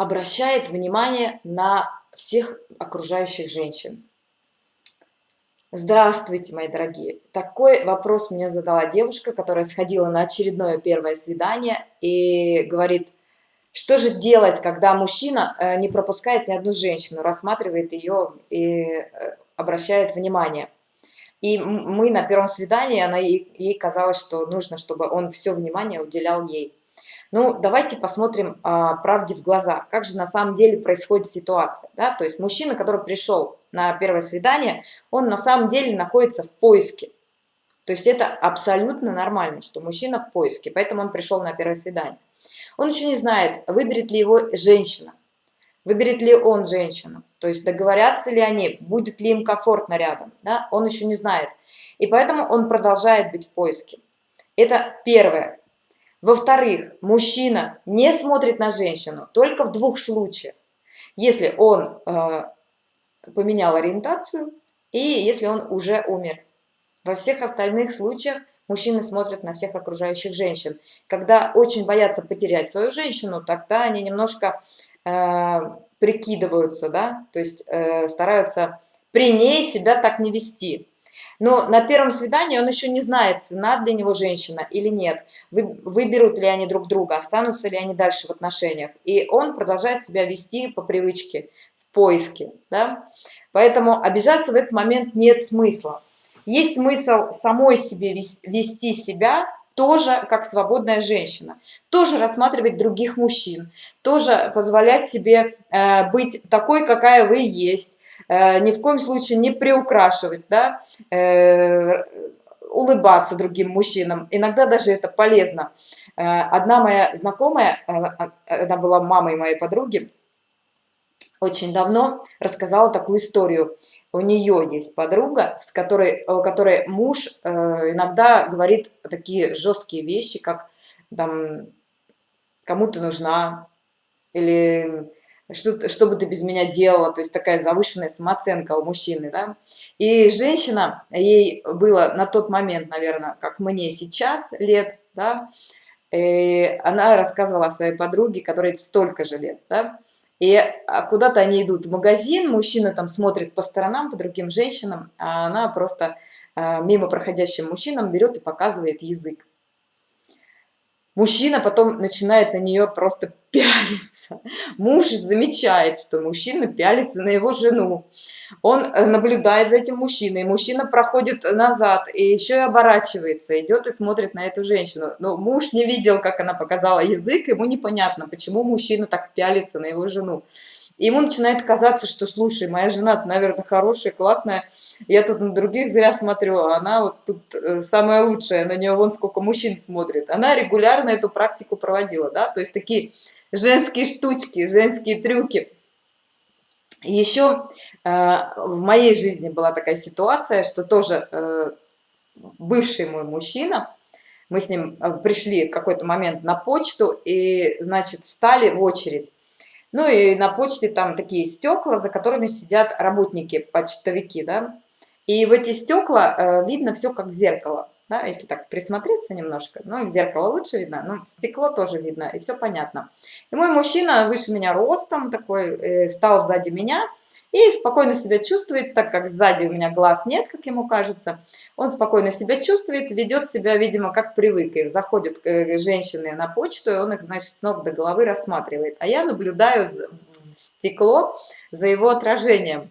обращает внимание на всех окружающих женщин. Здравствуйте, мои дорогие. Такой вопрос мне задала девушка, которая сходила на очередное первое свидание и говорит, что же делать, когда мужчина э, не пропускает ни одну женщину, рассматривает ее и э, обращает внимание. И мы на первом свидании, она, ей казалось, что нужно, чтобы он все внимание уделял ей. Ну, давайте посмотрим а, правде в глаза, как же на самом деле происходит ситуация. Да? То есть мужчина, который пришел на первое свидание, он на самом деле находится в поиске. То есть это абсолютно нормально, что мужчина в поиске, поэтому он пришел на первое свидание. Он еще не знает, выберет ли его женщина, выберет ли он женщину, то есть договорятся ли они, будет ли им комфортно рядом, да? он еще не знает. И поэтому он продолжает быть в поиске. Это первое. Во-вторых, мужчина не смотрит на женщину только в двух случаях. Если он э, поменял ориентацию и если он уже умер. Во всех остальных случаях мужчины смотрят на всех окружающих женщин. Когда очень боятся потерять свою женщину, тогда они немножко э, прикидываются, да, то есть э, стараются при ней себя так не вести. Но на первом свидании он еще не знает, цена для него женщина или нет, выберут ли они друг друга, останутся ли они дальше в отношениях. И он продолжает себя вести по привычке, в поиске. Да? Поэтому обижаться в этот момент нет смысла. Есть смысл самой себе вести себя тоже как свободная женщина, тоже рассматривать других мужчин, тоже позволять себе э, быть такой, какая вы есть, ни в коем случае не приукрашивать, да, э, улыбаться другим мужчинам. Иногда даже это полезно. Э, одна моя знакомая, она была мамой моей подруги, очень давно рассказала такую историю. У нее есть подруга, с которой, у которой муж иногда говорит такие жесткие вещи, как там кому ты нужна, или что, что бы ты без меня делала, то есть такая завышенная самооценка у мужчины, да. И женщина, ей было на тот момент, наверное, как мне сейчас лет, да, и она рассказывала о своей подруге, которой столько же лет, да, и а, куда-то они идут в магазин, мужчина там смотрит по сторонам, по другим женщинам, а она просто а, мимо проходящим мужчинам берет и показывает язык. Мужчина потом начинает на нее просто пялиться. Муж замечает, что мужчина пялится на его жену. Он э, наблюдает за этим мужчиной. Мужчина проходит назад и еще и оборачивается, идет и смотрит на эту женщину. Но муж не видел, как она показала язык, ему непонятно, почему мужчина так пялится на его жену. И ему начинает казаться, что, слушай, моя жена, наверное, хорошая, классная, я тут на других зря смотрю, а она вот тут э, самая лучшая, на нее вон сколько мужчин смотрит. Она регулярно эту практику проводила, да, то есть такие женские штучки, женские трюки. Еще э, в моей жизни была такая ситуация, что тоже э, бывший мой мужчина, мы с ним э, пришли в какой-то момент на почту и, значит, встали в очередь. Ну и на почте там такие стекла, за которыми сидят работники, почтовики, да. И в эти стекла э, видно все как в зеркало, да, если так присмотреться немножко. Ну, в зеркало лучше видно, но в стекло тоже видно, и все понятно. И мой мужчина выше меня ростом такой, э, стал сзади меня, и спокойно себя чувствует, так как сзади у меня глаз нет, как ему кажется. Он спокойно себя чувствует, ведет себя, видимо, как привык. И заходят э, женщины на почту, и он их, значит, с ног до головы рассматривает. А я наблюдаю в стекло за его отражением.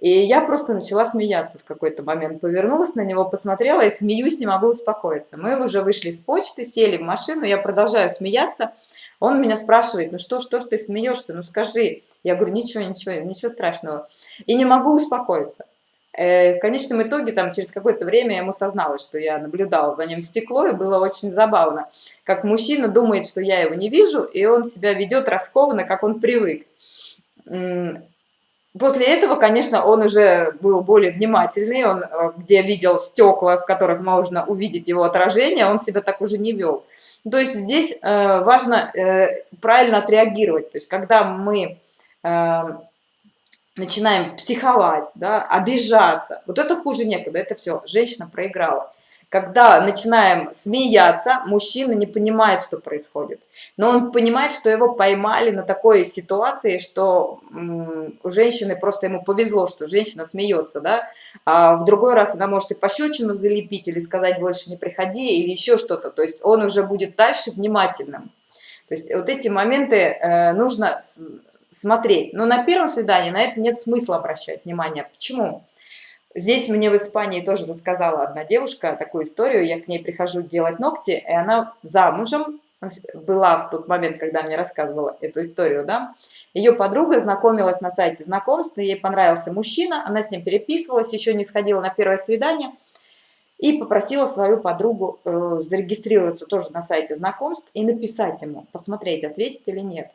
И я просто начала смеяться в какой-то момент. Повернулась на него, посмотрела и смеюсь, не могу успокоиться. Мы уже вышли с почты, сели в машину, я продолжаю смеяться. Он меня спрашивает, ну что, что ты смеешься, ну скажи. Я говорю, ничего, ничего, ничего страшного. И не могу успокоиться. Э, в конечном итоге, там, через какое-то время ему созналась, что я наблюдала за ним в стекло, и было очень забавно. Как мужчина думает, что я его не вижу, и он себя ведет раскованно, как он привык. После этого, конечно, он уже был более внимательный, он э, где видел стекла, в которых можно увидеть его отражение, он себя так уже не вел. То есть здесь э, важно э, правильно отреагировать. То есть когда мы начинаем психовать, да, обижаться, вот это хуже некуда, это все, женщина проиграла. Когда начинаем смеяться, мужчина не понимает, что происходит. Но он понимает, что его поймали на такой ситуации, что у женщины просто ему повезло, что женщина смеется, да. А в другой раз она может и пощечину залепить, или сказать больше не приходи, или еще что-то. То есть он уже будет дальше внимательным. То есть вот эти моменты э, нужно смотреть. Но на первом свидании на это нет смысла обращать внимание. Почему? Здесь мне в Испании тоже рассказала одна девушка такую историю. Я к ней прихожу делать ногти, и она замужем была в тот момент, когда мне рассказывала эту историю, да. Ее подруга знакомилась на сайте знакомств, ей понравился мужчина, она с ним переписывалась, еще не сходила на первое свидание, и попросила свою подругу э, зарегистрироваться тоже на сайте знакомств и написать ему, посмотреть, ответит или нет.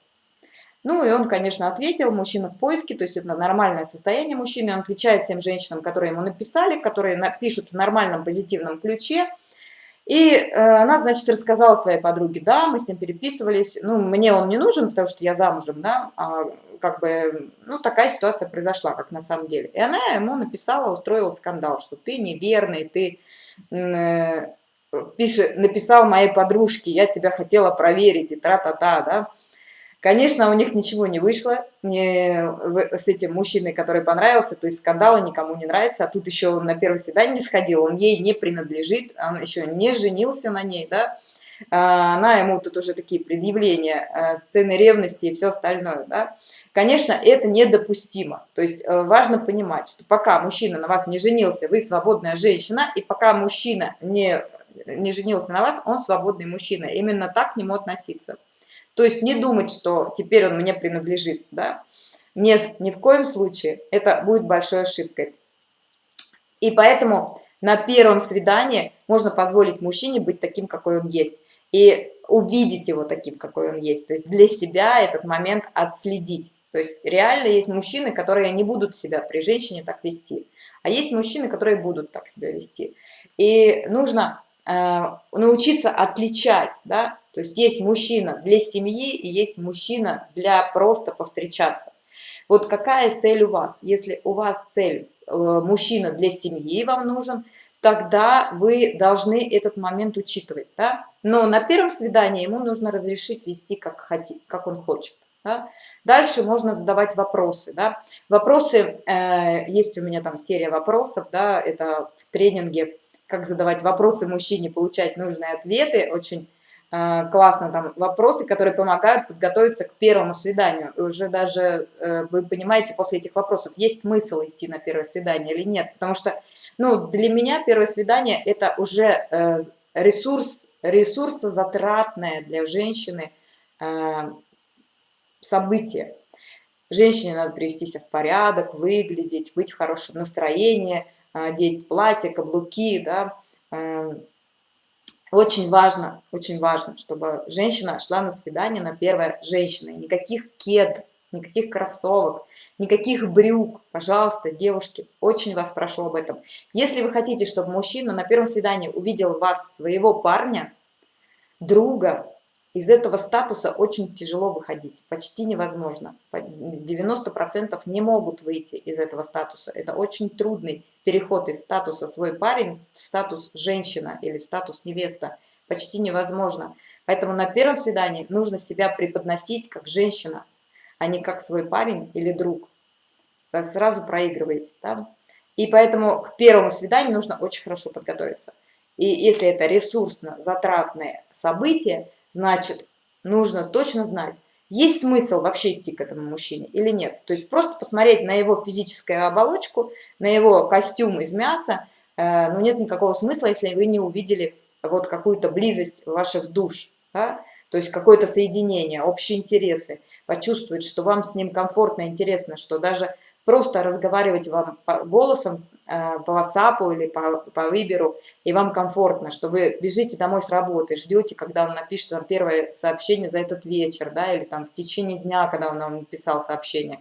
Ну и он, конечно, ответил, мужчина в поиске, то есть это нормальное состояние мужчины, он отвечает всем женщинам, которые ему написали, которые пишут в нормальном позитивном ключе. И э, она, значит, рассказала своей подруге, да, мы с ним переписывались, ну, мне он не нужен, потому что я замужем, да, а, как бы, ну, такая ситуация произошла, как на самом деле. И она ему написала, устроила скандал, что ты неверный, ты э, пишет, написал моей подружке, я тебя хотела проверить, и тра-та-та, да. Конечно, у них ничего не вышло не, с этим мужчиной, который понравился, то есть скандалы никому не нравится, а тут еще он на первое свидание не сходил, он ей не принадлежит, он еще не женился на ней, да, а, она ему тут уже такие предъявления, а, сцены ревности и все остальное, да. Конечно, это недопустимо, то есть э, важно понимать, что пока мужчина на вас не женился, вы свободная женщина, и пока мужчина не, не женился на вас, он свободный мужчина, именно так к нему относиться. То есть не думать, что теперь он мне принадлежит, да. Нет, ни в коем случае. Это будет большой ошибкой. И поэтому на первом свидании можно позволить мужчине быть таким, какой он есть. И увидеть его таким, какой он есть. То есть для себя этот момент отследить. То есть реально есть мужчины, которые не будут себя при женщине так вести. А есть мужчины, которые будут так себя вести. И нужно э, научиться отличать, да, то есть есть мужчина для семьи и есть мужчина для просто повстречаться. Вот какая цель у вас? Если у вас цель э, мужчина для семьи вам нужен, тогда вы должны этот момент учитывать. Да? Но на первом свидании ему нужно разрешить вести как, хотит, как он хочет. Да? Дальше можно задавать вопросы. Да? Вопросы, э, есть у меня там серия вопросов, да, это в тренинге «Как задавать вопросы мужчине, получать нужные ответы». Очень классно там вопросы, которые помогают подготовиться к первому свиданию. И уже даже э, вы понимаете после этих вопросов, есть смысл идти на первое свидание или нет. Потому что ну, для меня первое свидание – это уже э, ресурс, ресурсозатратное для женщины событие. Женщине надо привести себя в порядок, выглядеть, быть в хорошем настроении, одеть платье, каблуки, да, очень важно, очень важно, чтобы женщина шла на свидание на первое женщина. Никаких кед, никаких кроссовок, никаких брюк. Пожалуйста, девушки, очень вас прошу об этом. Если вы хотите, чтобы мужчина на первом свидании увидел вас, своего парня, друга, из этого статуса очень тяжело выходить, почти невозможно. 90% не могут выйти из этого статуса. Это очень трудный переход из статуса свой парень в статус женщина или в статус невеста. Почти невозможно. Поэтому на первом свидании нужно себя преподносить как женщина, а не как свой парень или друг. Вы сразу проигрываете. Да? И поэтому к первому свиданию нужно очень хорошо подготовиться. И если это ресурсно затратное событие, значит, нужно точно знать, есть смысл вообще идти к этому мужчине или нет. То есть просто посмотреть на его физическую оболочку, на его костюм из мяса, э, ну нет никакого смысла, если вы не увидели вот какую-то близость ваших душ, да? то есть какое-то соединение, общие интересы, почувствовать, что вам с ним комфортно, интересно, что даже просто разговаривать вам голосом э, по WhatsApp или по, по Виберу, и вам комфортно, что вы бежите домой с работы, ждете, когда он напишет вам первое сообщение за этот вечер, да, или там в течение дня, когда он вам написал сообщение.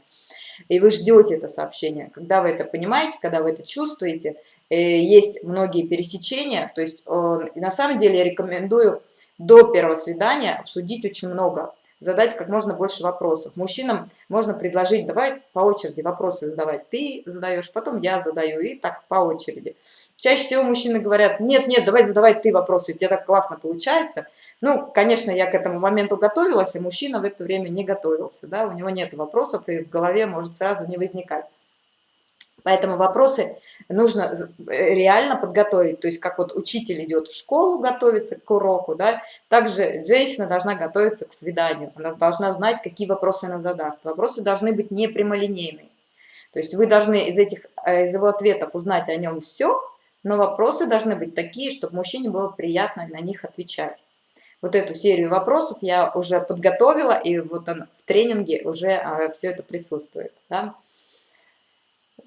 И вы ждете это сообщение. Когда вы это понимаете, когда вы это чувствуете, э, есть многие пересечения, то есть на самом деле я рекомендую до первого свидания обсудить очень много задать как можно больше вопросов. Мужчинам можно предложить, давай по очереди вопросы задавать. Ты задаешь, потом я задаю, и так по очереди. Чаще всего мужчины говорят, нет, нет, давай задавай ты вопросы, у тебя так классно получается. Ну, конечно, я к этому моменту готовилась, а мужчина в это время не готовился, да, у него нет вопросов, и в голове может сразу не возникать. Поэтому вопросы нужно э, реально подготовить. То есть как вот учитель идет в школу, готовится к уроку, да, также женщина должна готовиться к свиданию. Она должна знать, какие вопросы она задаст. Вопросы должны быть не прямолинейные. То есть вы должны из, этих, э, из его ответов узнать о нем все, но вопросы должны быть такие, чтобы мужчине было приятно на них отвечать. Вот эту серию вопросов я уже подготовила, и вот он в тренинге уже а, все это присутствует. Да?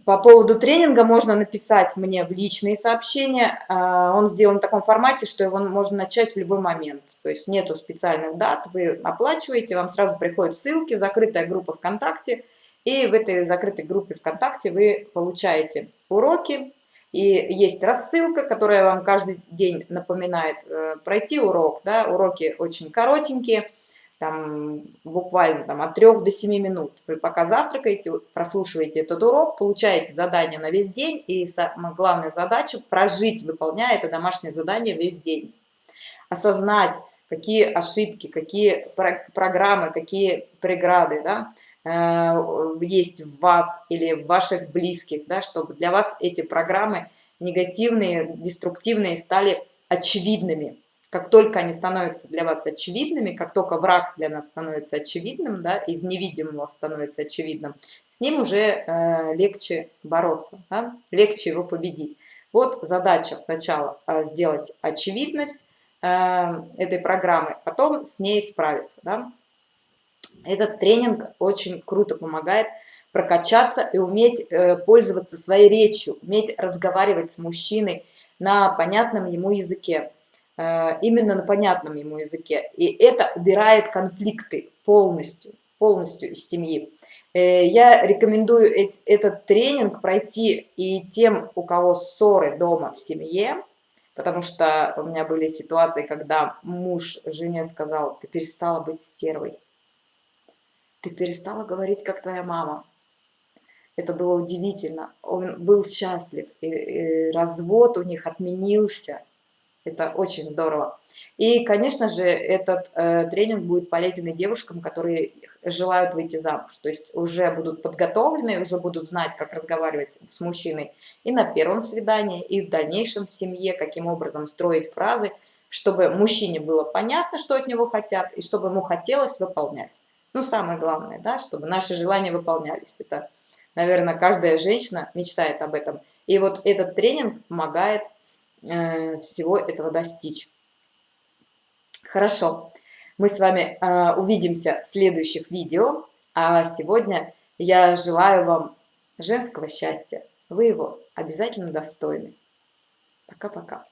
По поводу тренинга можно написать мне в личные сообщения. А, он сделан в таком формате, что его можно начать в любой момент. То есть нету специальных дат, вы оплачиваете, вам сразу приходят ссылки, закрытая группа ВКонтакте. И в этой закрытой группе ВКонтакте вы получаете уроки. И есть рассылка, которая вам каждый день напоминает э, пройти урок. Да? Уроки очень коротенькие там, буквально там, от 3 до 7 минут. Вы пока завтракаете, прослушиваете этот урок, получаете задание на весь день, и самая главная задача – прожить, выполняя это домашнее задание весь день. Осознать, какие ошибки, какие программы, какие преграды да, э, есть в вас или в ваших близких, да, чтобы для вас эти программы негативные, деструктивные стали очевидными как только они становятся для вас очевидными, как только враг для нас становится очевидным, да, из невидимого становится очевидным, с ним уже э, легче бороться, да, легче его победить. Вот задача сначала э, сделать очевидность э, этой программы, потом с ней справиться. Да. Этот тренинг очень круто помогает прокачаться и уметь э, пользоваться своей речью, уметь разговаривать с мужчиной на понятном ему языке. Э, именно на понятном ему языке. И это убирает конфликты полностью, полностью из семьи. Э, я рекомендую этот тренинг пройти и тем, у кого ссоры дома в семье, потому что у меня были ситуации, когда муж жене сказал, ты перестала быть стервой, ты перестала говорить, как твоя мама. Это было удивительно. Он был счастлив, и, и развод у них отменился, это очень здорово. И, конечно же, этот э, тренинг будет полезен и девушкам, которые желают выйти замуж. То есть уже будут подготовлены, уже будут знать, как разговаривать с мужчиной и на первом свидании, и в дальнейшем в семье, каким образом строить фразы, чтобы мужчине было понятно, что от него хотят, и чтобы ему хотелось выполнять. Ну, самое главное, да, чтобы наши желания выполнялись. Это, наверное, каждая женщина мечтает об этом. И вот этот тренинг помогает всего этого достичь. Хорошо, мы с вами э, увидимся в следующих видео, а сегодня я желаю вам женского счастья. Вы его обязательно достойны. Пока-пока.